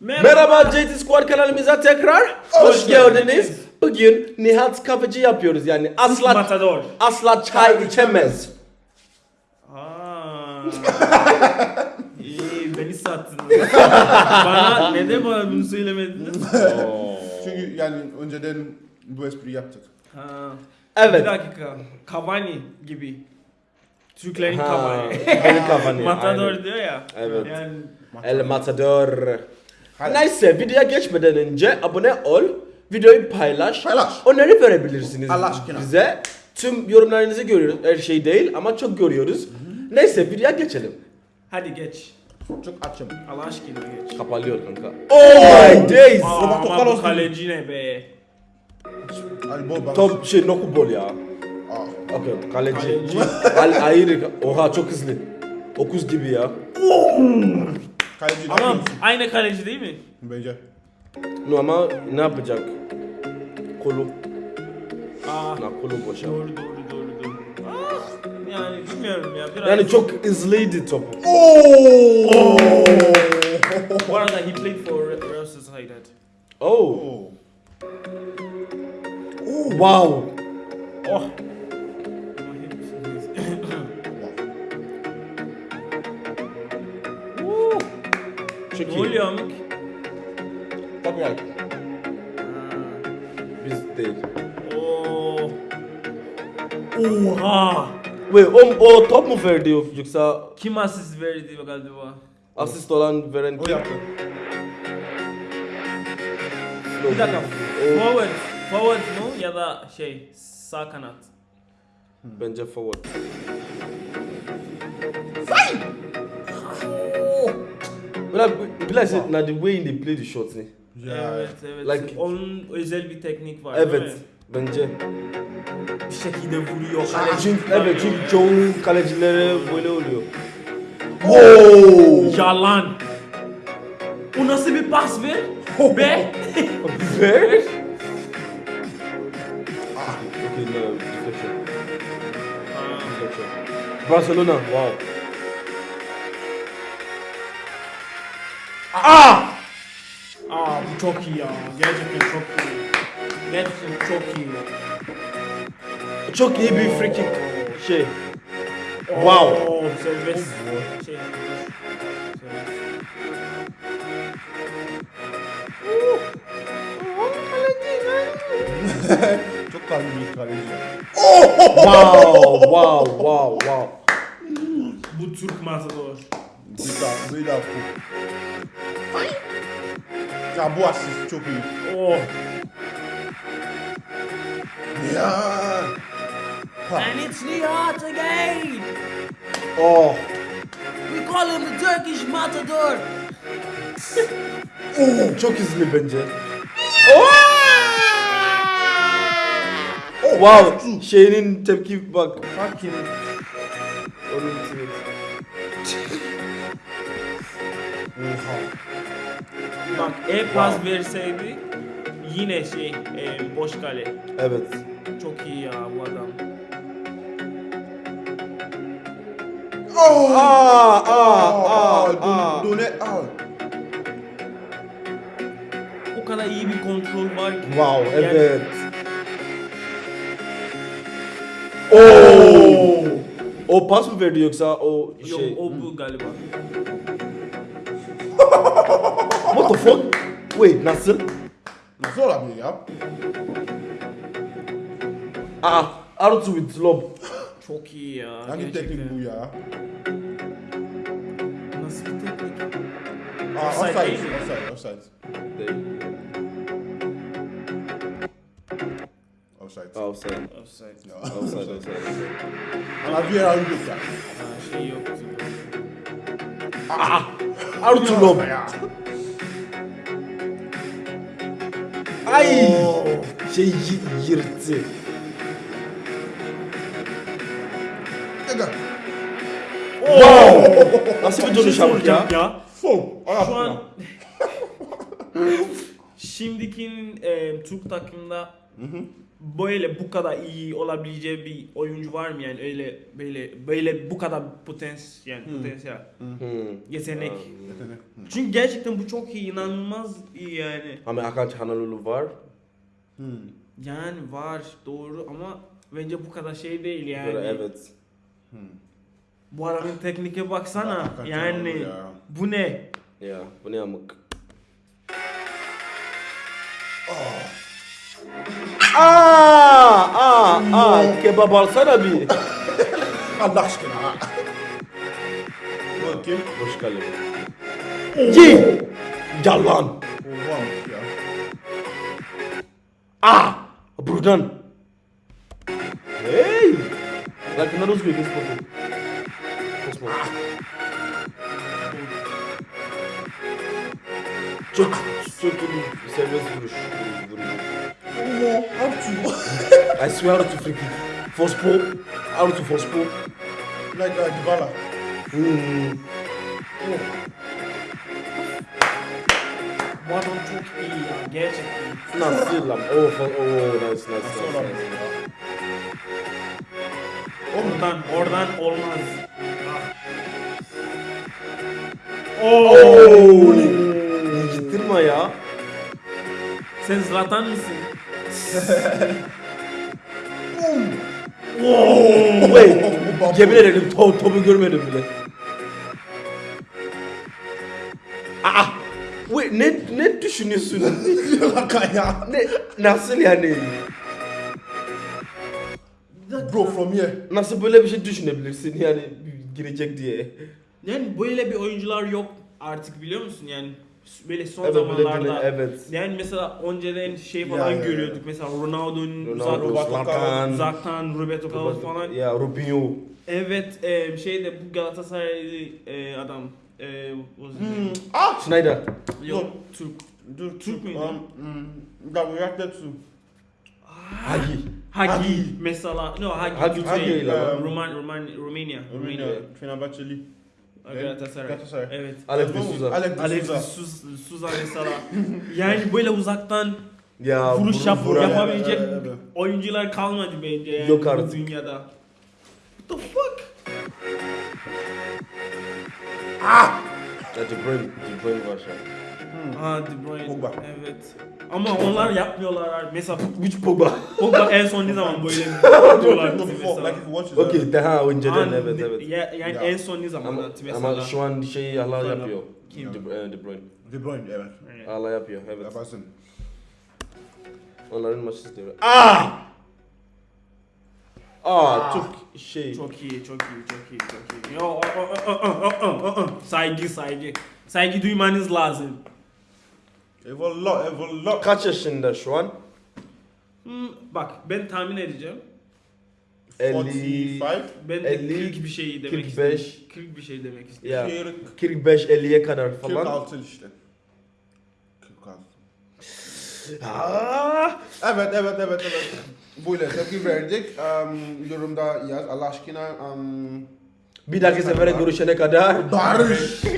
Merhaba JT Squad kanalımıza tekrar hoş, geldiniz. Bugün Nihat Kafeci yapıyoruz yani asla Matador. asla çay içemez. Aa. İyi beni sattınız. bana neden bana bunu söylemediniz? Çünkü yani önceden bu espri yaptık. Ha. Evet. Bir dakika. Cavani gibi. Türklerin Cavani. benim Cavani, Matador aynen. diyor ya. Evet. Yani El Matador. Neyse videoya geçmeden önce abone ol, videoyu paylaş, Paylaş. öneri verebilirsiniz Allah aşkına. bize. Tüm yorumlarınızı görüyoruz, her şey değil ama çok görüyoruz. Neyse videoya geçelim. hadi geç. Çok açım. Allah aşkına geç. Kapalıyor kanka. Oh my days. Aa, Roberto ama Carlos bu kaleci ne be? Hadi bol bana. Top şey noku bol ya. Aa. Okey kaleci. Kaleci. Al ayrı. Oha çok hızlı. Okuz gibi ya. Kaleci Ama değil mi? aynı kaleci değil mi? Bence. No ama ne yapacak? Kolu. Aa. Na kolu boşa. Doğru doğru doğru doğru. Ah, yani bilmiyorum ya biraz. Yani çok hızlıydı top. Bu arada he played for Real Sociedad. Oh. Oo. Wow. Oh. Çok ne oluyor amık? Tabii yani. Biz değil. Oo. Oha. Wait, o, o top mu verdi yoksa Kim asist verdi galiba? asist olan veren O kim? yaptı. Bir dakika. O, Forward. Forward mu ya da şey sağ kanat? bence forward. But I realize it now the way they play the shots ne? Ya. Evet evet. Like- Onun özel bir teknik var değil Evet. mi? Bence. Bir şekilde vuruyor. Çünkü, kaleci evet çünkü çoğu kalecileri böyle oluyor. Oo. Yalan. O nasıl bir pas ver? Be. Ver. Okay, no, deflection. Deflection. Barcelona, wow. Aa! Aa bu çok iyi ya. Gerçekten çok iyi. Gerçekten çok iyi. Çok iyi bir free kick şey. Wow. Oo, serbest. Şey. serbest. Çok kalbi bir kaleci. Wow, wow, wow, wow. Bu Türk matador. Bir daha, bir daha. Ya bu asist çok iyi. Oh. Ya. Ha. And it's Nihat again. Oh. We call him the Turkish matador. Oh, çok hızlı bence. Oh, wow. Şeyinin tepki bak. Fucking. Onun tweet. Oha. Bak e-pas verseydi yine şey e, boş kale. Evet. Çok iyi ya bu adam. Oh. Aa, aa, Aa, aa, dön- aa. döne al. O kadar iyi bir kontrol var ki. Wow, Yani- evet. Oo. O pas mı verdi yoksa o Yok şey? o bu galiba. What the fuck? Wait, nasıl? Nasıl olabilir ya? Aa, Artu with lob. Çok iyi ya. Hangi gerçekten. teknik bu ya? Nasıl bir teknik? Aa, Offside offside, değil mi? offside, offside. Offside. Offside. Offside. Ya. Offside, offside. Ama bir yer aldık ya. Ha, şey yok. Artu lob. Ay! Şey yırttı. Wow! Nasıl bir şey dönüş yaptık soracağım ya? ya. Şu an şimdikinin e, Türk takımında böyle bu kadar iyi olabileceği bir oyuncu var mı yani öyle böyle böyle bu kadar potansiyel yani potansiyel Hmm. yetenek. Çünkü gerçekten bu çok iyi inanılmaz iyi yani. Ama Hakan Çalhanoğlu var. Hmm. Yani var doğru ama bence bu kadar şey değil yani. Böyle evet. Bu adamın teknike baksana yani ya. bu ne? Ya bu ne amık. Aa, aa, aa, kebap alsana bir. Allah aşkına. Kim? Boş kalem. Ye! Yalan. Oha ya. Ah! Buradan. Hey! Na rozwój, więc spokój. Kosmos. Çok, çok iyi serbest vuruş. vuruş. Oha. Artu. I swear to free kick. Force pull. Out to force pull. Like uh, Dybala. Hmm. Bu adam çok iyi ya gerçekten. Nasıl lan? Oh, for, oh, nice, nice, nice. Oradan oradan olmaz. Oh! Gittirme ya. Sen Zlatan mısın? Wait. Yemin ederim to topu görmedim bile. Aa! Wait, ne ne düşünüyorsun? Ya. ne nasıl yani? Bro from here. Nasıl böyle bir şey düşünebilirsin yani girecek diye? Yani böyle bir oyuncular yok artık biliyor musun yani böyle son Evet, böyle zamanlarda. dönem- evet. Yani mesela önceden şey falan Ya, ya, ya. görüyorduk mesela Ronaldo'nun Ronaldo, Zlatan, uzaktan Roberto Carlos falan. Ya Rubinho. Evet e, şeyde bu Galatasaraylı e, adam e, name? Ah. Schneider. Yok Türk. Dur, Türk müydü? Um, we reacted to. Hagi. Hagi, Hagi. mesela no Hagi, Hagi Hagi. Roman, Roman, Romania. Romania. Romania. Fenerbahçeli. Galatasaray. Galatasaray. Evet. Alex de Souza. Alex de Alex Souza. Souza, Souza mesela. yani böyle uzaktan Ya vuruş vur- yap, vuran- yapabilecek Evet, evet. oyuncular kalmadı bence yani Yok bu artık. dünyada. What the fuck? Ya De Bruyne, De Bruyne var şu an. Ha De Bruyne. Pogba. Evet. Ama onlar yapmıyorlar. Mesela Which Pogba? Pogba en son ne zaman böyle yapıyorlar No, before, mesela. like if you watch it. Okey, daha önceden Ha, evet ne- evet. Ya, yani Ya. en son ne zaman Ama, mesela? ama şu an şey hala Sonra. yapıyor. Kim? De, e, De Bruyne. De Bruyne, evet. Evet. Hala yapıyor evet. Yaparsın. Onların maçı istiyor. Ah! Aa, çok şey. Çok iyi, çok iyi, çok iyi, çok iyi. Yo, o, o, o, o, o, o, o. Saygı, saygı. Saygı duymanız lazım. Eyvallah, eyvallah. Kaç yaşında şu an? Hmm, bak ben tahmin edeceğim. 50 45. Ben de 50, 40 bir şey demek 45. istedim. 40 bir şey demek istedim. Kırk- 45 50'ye kadar falan. 46 işte. 46. Aa! Evet, evet, evet, evet. Böyle tepki verdik. Um, yorumda yaz Allah aşkına. Um, Bir dahaki sefere görüşene kadar Barış.